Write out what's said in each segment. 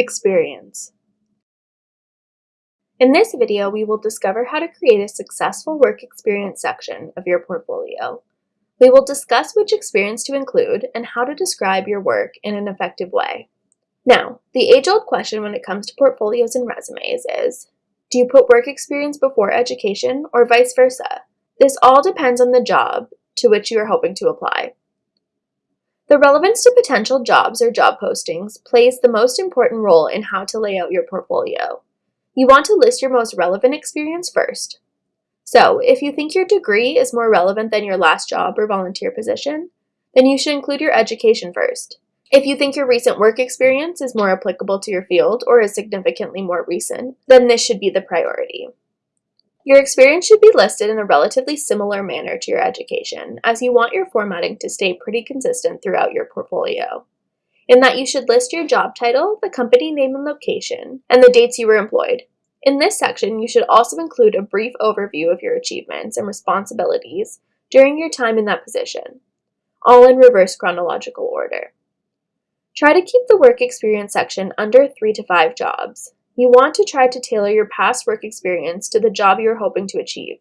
Experience. In this video, we will discover how to create a successful work experience section of your portfolio. We will discuss which experience to include and how to describe your work in an effective way. Now, the age-old question when it comes to portfolios and resumes is, do you put work experience before education or vice versa? This all depends on the job to which you are hoping to apply. The relevance to potential jobs or job postings plays the most important role in how to lay out your portfolio. You want to list your most relevant experience first. So, if you think your degree is more relevant than your last job or volunteer position, then you should include your education first. If you think your recent work experience is more applicable to your field or is significantly more recent, then this should be the priority. Your experience should be listed in a relatively similar manner to your education, as you want your formatting to stay pretty consistent throughout your portfolio. In that you should list your job title, the company name and location, and the dates you were employed. In this section, you should also include a brief overview of your achievements and responsibilities during your time in that position, all in reverse chronological order. Try to keep the work experience section under three to five jobs. You want to try to tailor your past work experience to the job you are hoping to achieve.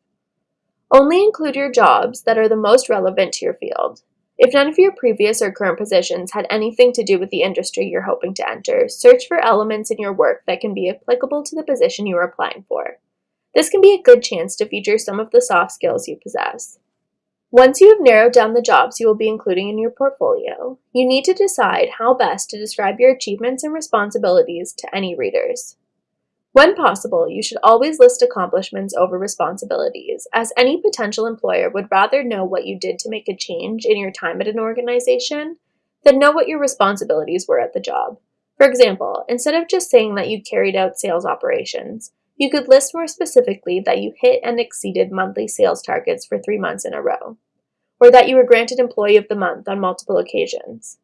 Only include your jobs that are the most relevant to your field. If none of your previous or current positions had anything to do with the industry you're hoping to enter, search for elements in your work that can be applicable to the position you are applying for. This can be a good chance to feature some of the soft skills you possess. Once you have narrowed down the jobs you will be including in your portfolio, you need to decide how best to describe your achievements and responsibilities to any readers. When possible, you should always list accomplishments over responsibilities, as any potential employer would rather know what you did to make a change in your time at an organization than know what your responsibilities were at the job. For example, instead of just saying that you carried out sales operations, you could list more specifically that you hit and exceeded monthly sales targets for three months in a row, or that you were granted Employee of the Month on multiple occasions.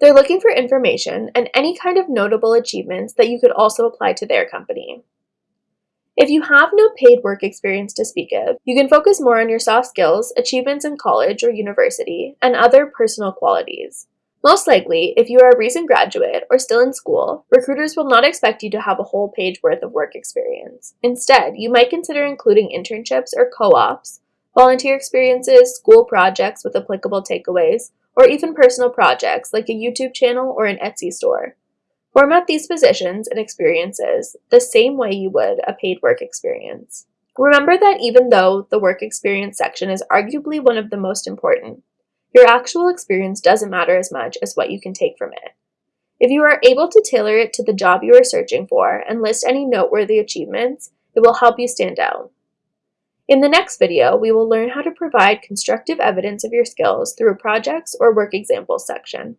They're looking for information and any kind of notable achievements that you could also apply to their company. If you have no paid work experience to speak of, you can focus more on your soft skills, achievements in college or university, and other personal qualities. Most likely, if you are a recent graduate or still in school, recruiters will not expect you to have a whole page worth of work experience. Instead, you might consider including internships or co-ops, volunteer experiences, school projects with applicable takeaways, or even personal projects like a YouTube channel or an Etsy store. Format these positions and experiences the same way you would a paid work experience. Remember that even though the work experience section is arguably one of the most important, your actual experience doesn't matter as much as what you can take from it. If you are able to tailor it to the job you are searching for and list any noteworthy achievements, it will help you stand out. In the next video, we will learn how to provide constructive evidence of your skills through a projects or work examples section.